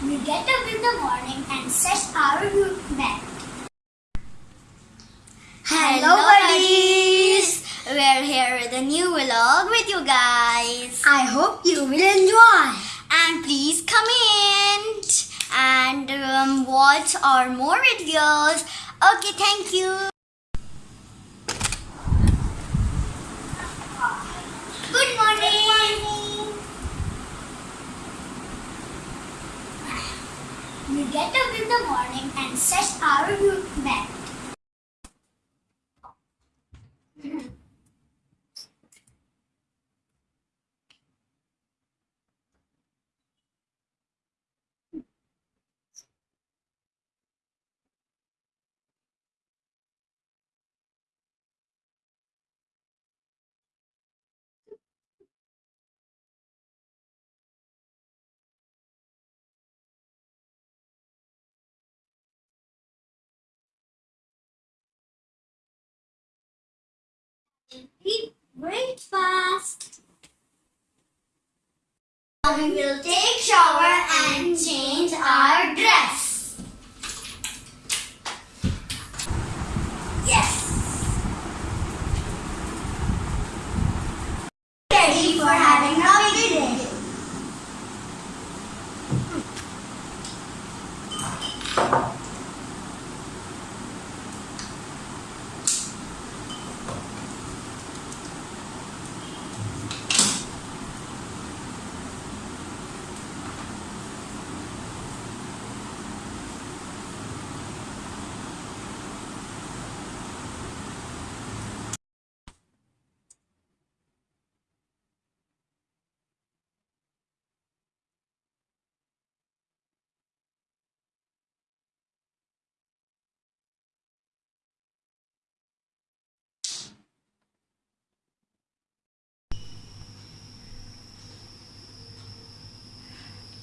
the morning and set our back. Hello, buddies! We're here with a new vlog with you guys. I hope you will enjoy. And please comment and um, watch our more videos. Okay, thank you. Good morning. We get up in the morning and set our route back. Eat breakfast. We will take shower and change our dress. Yes. Ready for having a big day.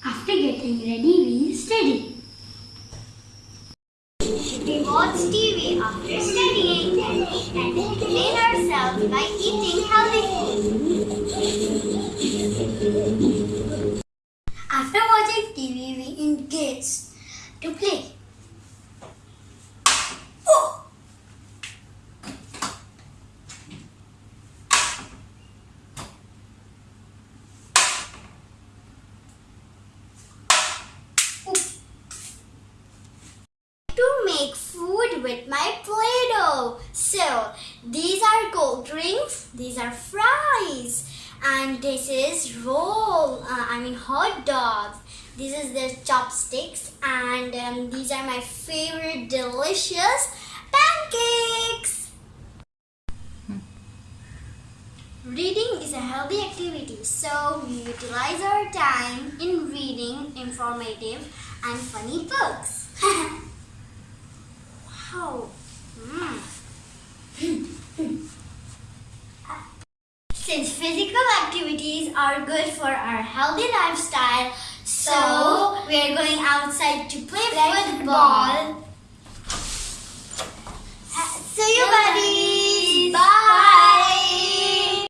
After getting ready, we study. We watch TV after studying and entertain ourselves by eating healthy food. After watching TV, we engage to play. Oh! to make food with my Play-Doh. So, these are cold drinks, these are fries, and this is roll, uh, I mean hot dogs. This is the chopsticks, and um, these are my favorite delicious pancakes. Reading is a healthy activity, so we utilize our time in reading informative and funny books. Wow. Mm. Since physical activities are good for our healthy lifestyle, so we are going outside to play football. Uh,